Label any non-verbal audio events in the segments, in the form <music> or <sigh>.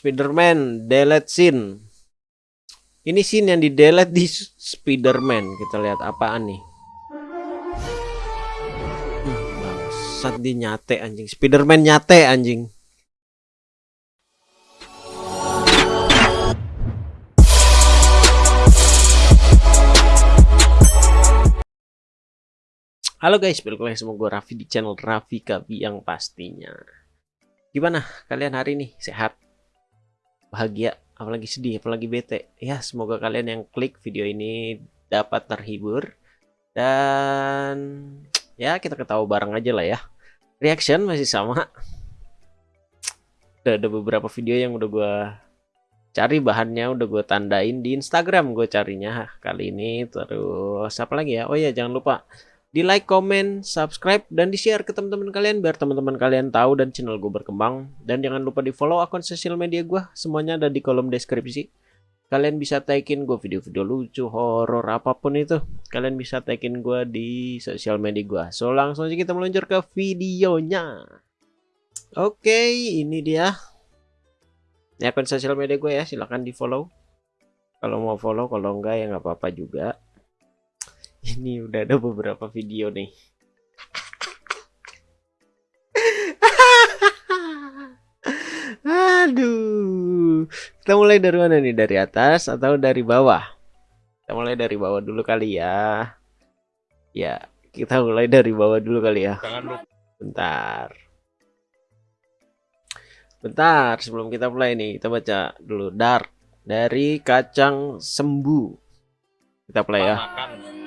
Spiderman delete scene. Ini scene yang di delete di Spiderman. Kita lihat apaan nih. Bangsat di nyate anjing. Spiderman nyate anjing. Halo guys, balik lagi sama Raffi di channel Raffi Kabi yang pastinya. Gimana kalian hari ini? Sehat? Bahagia? Apalagi sedih? Apalagi bete? Ya, semoga kalian yang klik video ini dapat terhibur. Dan ya kita ketahui bareng aja lah ya. Reaction masih sama. Udah ada beberapa video yang udah gue cari bahannya udah gue tandain di Instagram gue carinya kali ini terus apa lagi ya oh ya jangan lupa di like, comment, subscribe, dan di share ke teman-teman kalian biar teman-teman kalian tahu dan channel gue berkembang. Dan jangan lupa di follow akun sosial media gue, semuanya ada di kolom deskripsi. Kalian bisa tagin gue video-video lucu, horor, apa pun itu. Kalian bisa tagin gue di sosial media gue. So langsung aja kita meluncur ke videonya. Oke, ini dia. Ini akun sosial media gue ya, silahkan di follow. Kalau mau follow, kalau enggak ya nggak apa-apa juga ini udah ada beberapa video nih. Aduh. Kita mulai dari mana nih? Dari atas atau dari bawah? Kita mulai dari bawah dulu kali ya. Ya kita mulai dari bawah dulu kali ya. Bentar. Bentar sebelum kita mulai nih kita baca dulu. Dark dari kacang sembuh kita play ya. Kamu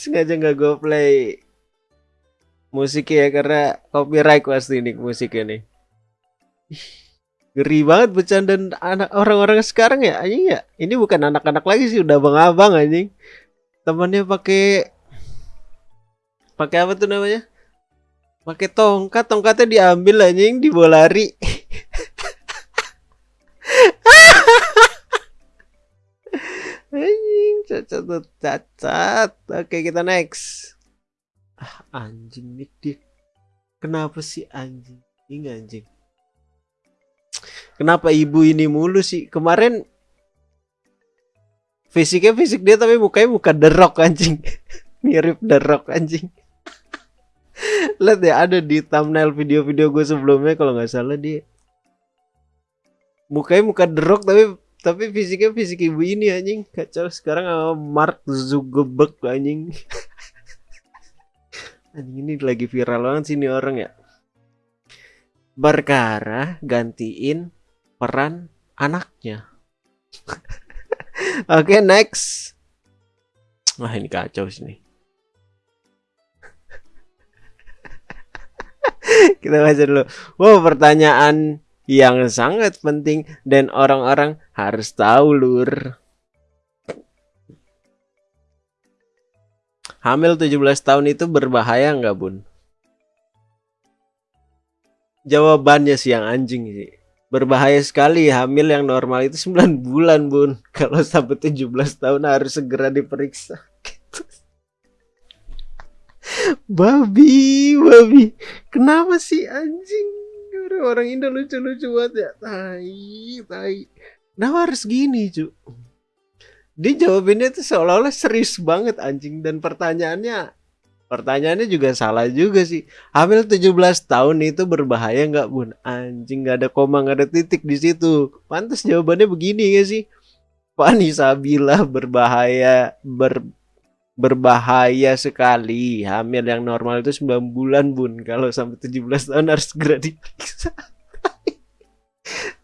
sengaja nggak gue play musik ya karena copyright pasti nih musik ini. Ngeri banget bercanda anak orang-orang sekarang ya anjing ya. Ini bukan anak-anak lagi sih udah abang-abang anjing. Temannya pakai pakai apa tuh namanya? Pakai tongkat tongkatnya diambil anjing dibawa <laughs> anjing cacat cacat. Oke kita next. Ah anjing nih dia kenapa sih anjing? Ini anjing. Kenapa ibu ini mulu sih? Kemarin fisiknya fisik dia tapi mukanya muka derok anjing. <laughs> Mirip derok anjing. Lihat ya ada di thumbnail video-video gue sebelumnya kalau nggak salah dia. Mukanya muka derok tapi tapi fisiknya fisik ibu ini anjing. Kacau sekarang sama Mark Zuckerberg anjing. <laughs> Anjing ini lagi viral banget sini orang ya. Berkara gantiin peran anaknya. <laughs> Oke okay, next. Wah ini kacau sini <laughs> kita baca dulu. Wow pertanyaan yang sangat penting dan orang-orang harus tahu lur. Hamil 17 tahun itu berbahaya nggak bun? Jawabannya sih yang anjing sih. Berbahaya sekali hamil yang normal itu 9 bulan bun. <laughs> Kalau sampai 17 tahun harus segera diperiksa. <laughs> babi, babi. Kenapa sih anjing? Orang Indo lucu-lucu banget ya. Tai tai. Nah harus gini cu? Dia jawabinnya tuh seolah-olah serius banget anjing. Dan pertanyaannya pertanyaannya juga salah juga sih. Hamil 17 tahun itu berbahaya nggak bun? Anjing nggak ada koma nggak ada titik di situ. Pantas jawabannya begini ya sih? Vanessa bila berbahaya ber berbahaya sekali. Hamil yang normal itu 9 bulan, Bun. Kalau sampai 17 tahun harus segera diperiksa.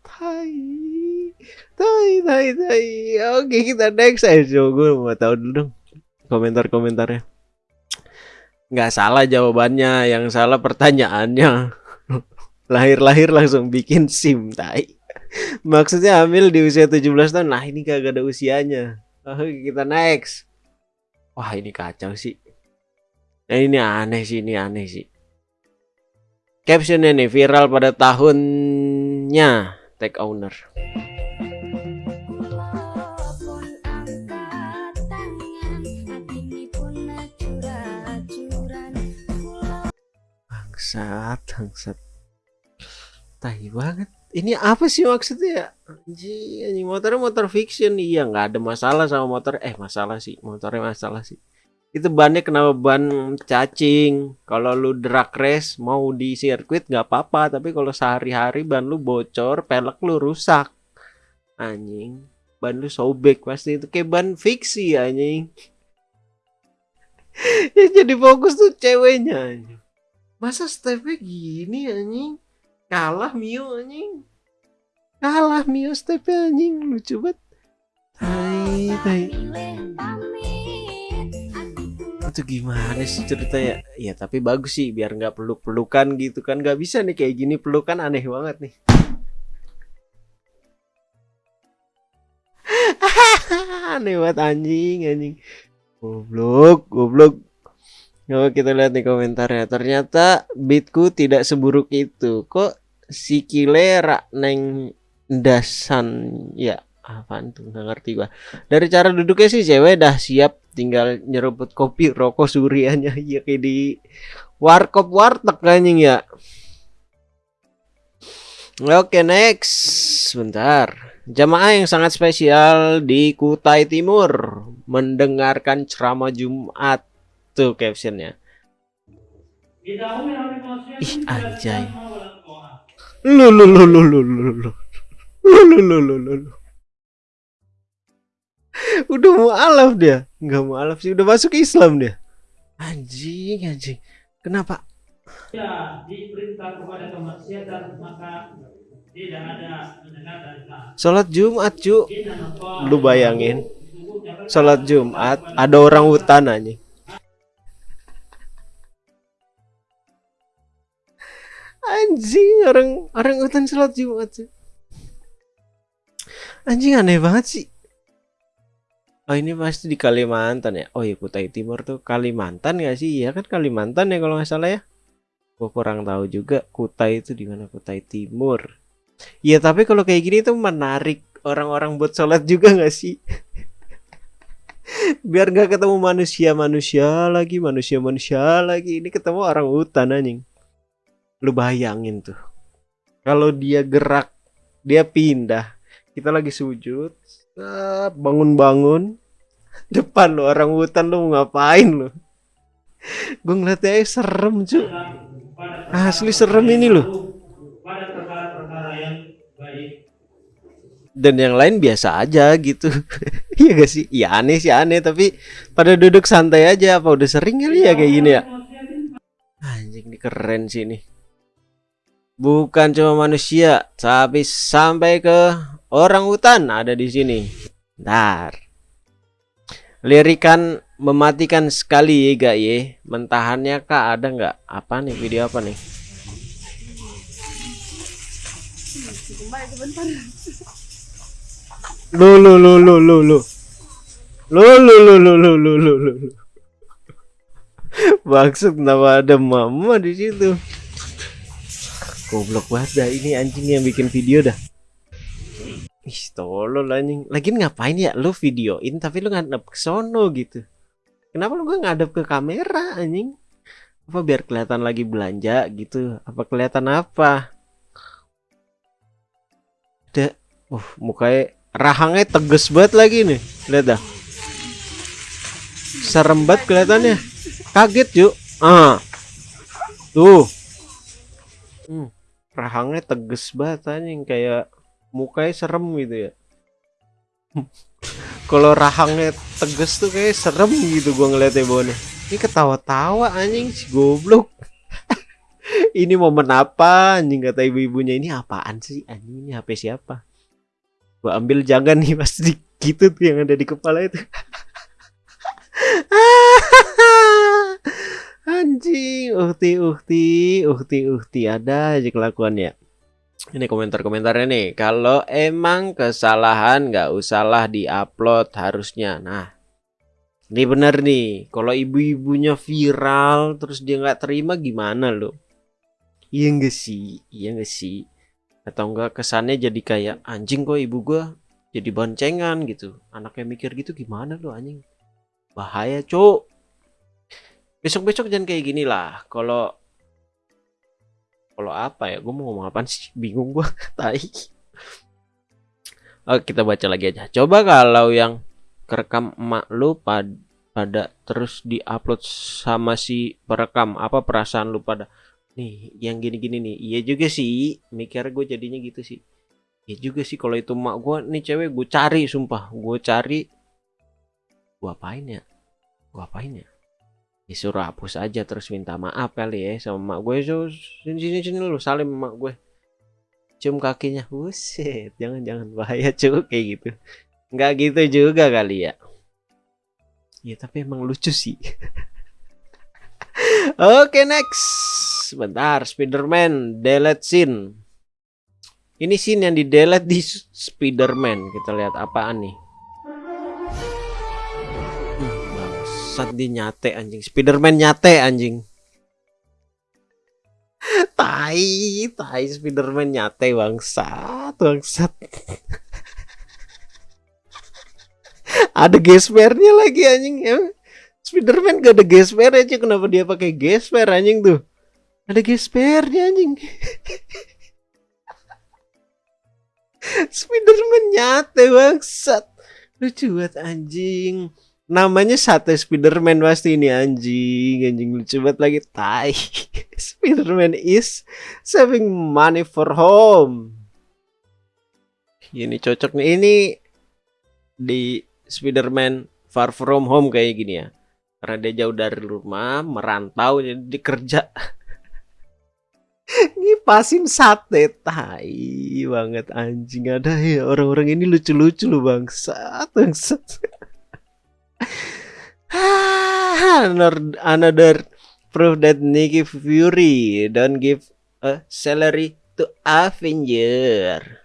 tai. Tai, tai, tai. Oke, kita next aja. Gue mau tahu dulu dong komentar-komentarnya. Nggak salah jawabannya, yang salah pertanyaannya. <laughs> Lahir-lahir langsung bikin SIM, tai. Maksudnya hamil di usia 17 tahun. Nah, ini kagak ada usianya. Oke, kita next wah ini kacau sih. Nah ini aneh sih ini aneh sih. Captionnya nih viral pada tahunnya. Take owner. Bangsat bangsat. Tai banget ini apa sih maksudnya? Anjing anjing motornya motor fiction. Iya nggak ada masalah sama motor. Eh masalah sih motornya masalah sih. Itu bannya kenapa ban cacing? Kalau lu drag race mau di sirkuit nggak apa-apa. Tapi kalau sehari-hari ban lu bocor pelek lu rusak. Anjing ban lu sobek pasti. Itu kayak ban fiksi anjing. <laughs> Ya jadi fokus tuh ceweknya anjing. Masa stepnya gini anjing kalah Mio anjing. Kalah Mio stepnya anjing. Lucu banget. Tai tai. Itu gimana sih ceritanya? Ya tapi bagus sih biar nggak peluk pelukan gitu kan. Nggak bisa nih kayak gini pelukan aneh banget nih. <laughs> Aneh banget anjing anjing. Goblok goblok Coba kita lihat nih komentarnya. Ternyata beatku tidak seburuk itu. Kok si kilera neng dasan ya apaan tuh nggak ngerti gua. Dari cara duduknya sih cewek dah siap tinggal nyeruput kopi rokok suriannya <laughs> ya kayak di warkop warteg anjing ya. Oke next sebentar. Jamaah yang sangat spesial di Kutai Timur mendengarkan ceramah Jumat Tuh captionnya. Ih anjay. Lu lu lu lu lu lu lu. Lu lu lu lu lu. Udah mau alaf dia. Enggak mau alaf sih, udah masuk Islam dia. Anjing, anjing. Kenapa? Ya, diperintah kepada kemaksiatan maka tidak ada Salat Jumat, cu. Lu bayangin. Salat Jumat ada orang hutan anjing. Anjing orang orang hutan sholat Jumat sih. Anjing aneh banget sih. Oh ini pasti di Kalimantan ya. Oh ya Kutai Timur tuh Kalimantan gak sih? Iya kan Kalimantan ya kalau nggak salah ya. Gue kurang tahu juga Kutai itu di mana Kutai Timur. Iya tapi kalau kayak gini tuh menarik orang-orang buat sholat juga gak sih? <laughs> Biar gak ketemu manusia-manusia lagi, manusia-manusia lagi. Ini ketemu orang hutan anjing lu bayangin tuh. Kalau dia gerak dia pindah kita lagi sujud bangun-bangun <laughs> depan lo orang hutan lu ngapain lo gue ngeliatnya eh, serem cuy asli serem ini loh dan yang lain biasa aja gitu. <laughs> Iya gak sih? Iya aneh sih aneh. Tapi pada duduk santai aja apa udah sering kali ya kayak gini ya? Anjing ini keren sih ini bukan cuma manusia, tapi sampai ke orang hutan ada di sini. Ntar. Lirikan mematikan sekali ya gak ye. Mentahannya kak ada nggak? Apa nih video apa nih? Lu lu lu lu lu lu. Lu lu lu lu lu lu lu lu. <laughs> Maksud kenapa ada mama di situ? Goblok banget dah ini anjing yang bikin video dah. Ih, tolol anjing. Lagi ngapain ya lu videoin tapi lu ngadep ke sono gitu. Kenapa lu gak ngadep ke kamera anjing? Apa biar kelihatan lagi belanja gitu? Apa kelihatan apa? Ada uh mukanya rahangnya tegas banget lagi nih. Lihat dah. Serem banget kelihatannya. Kaget yuk. Ah. Tuh. Hmm rahangnya teges banget anjing. Kayak mukanya serem gitu ya. <laughs> Kalau rahangnya teges tuh kayak serem gitu gua ngeliatnya bone ini ketawa-tawa anjing si goblok. <laughs> Ini momen apa anjing kata ibu-ibunya. Ini apaan sih anjing? Ini HP siapa? Gua ambil jangan nih pasti gitu tuh yang ada di kepala itu Anjing, uhti uhti, uhti uhti ada aja kelakuannya. Ini komentar-komentarnya nih. Kalau emang kesalahan nggak usahlah diupload harusnya. Nah, ini bener nih. Kalau ibu-ibunya viral terus dia nggak terima gimana lo? Iya nggak sih? Iya nggak sih? Atau enggak kesannya jadi kayak anjing kok ibu gua jadi boncengan gitu. Anaknya mikir gitu gimana lo anjing? Bahaya, Cuk besok-besok jangan kayak gini lah. Kalau kalau apa ya? Gue mau ngomong apa sih? Bingung gue <laughs> tai. Oke kita baca lagi aja. Coba kalau yang kerekam emak lu pad pada terus diupload sama si perekam apa perasaan lu pada? Nih yang gini-gini nih. Iya juga sih. Mikir gue jadinya gitu sih. Iya juga sih kalau itu emak gue nih cewek gue cari sumpah. Gue cari. Gue apain ya? Gue apain ya disuruh hapus aja terus minta maaf kali ya sama mak gue. So, sini sini sini lu salim mak gue. Cium kakinya. Buset jangan jangan. Bahaya cuy kayak gitu. Nggak gitu juga kali ya. Ya tapi emang lucu sih. <laughs> Oke okay, next. Sebentar Spiderman delete scene. Ini scene yang di delete di Spiderman. Kita lihat apaan nih Bangsat dia nyate anjing. Spiderman nyate anjing. <laughs> tai, tai Spiderman nyate bangsat, bangsat. <laughs> ada gespernya lagi anjing ya. Spiderman gak ada gesper aja kenapa dia pakai gesper anjing tuh? Ada gespernya anjing. <laughs> Spiderman nyate bangsat. Lucu banget anjing namanya sate Spiderman pasti ini anjing anjing lucu banget lagi. Tai <laughs> Spiderman is saving money for home. Ini cocok nih ini di Spiderman Far From Home kayak gini ya. Karena dia jauh dari rumah merantau jadi dikerja <laughs> ngipasin sate tai banget anjing. Ada ya orang-orang ini lucu-lucu loh bangsat bangsat <laughs> another, another proof that Nicky Fury don't give a salary to Avenger.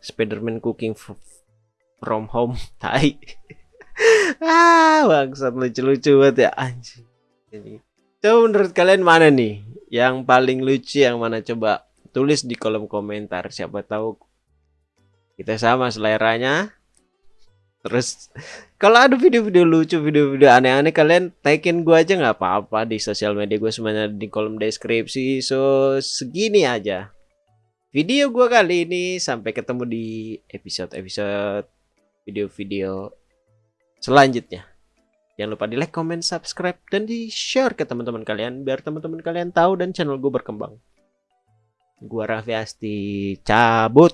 Spiderman cooking from home. <laughs> Tai. ah, bangsat lucu-lucu banget ya anjing. Ini. Coba menurut kalian mana nih yang paling lucu yang mana coba tulis di kolom komentar siapa tahu kita sama seleranya Terus kalau ada video-video lucu, video-video aneh-aneh kalian tagin gue aja nggak apa-apa di sosial media gue semuanya di kolom deskripsi. So segini aja video gue kali ini. Sampai ketemu di episode-episode video-video selanjutnya. Jangan lupa di like, comment, subscribe, dan di share ke teman-teman kalian biar teman-teman kalian tahu dan channel gue berkembang. Gua Raffi Asti cabut.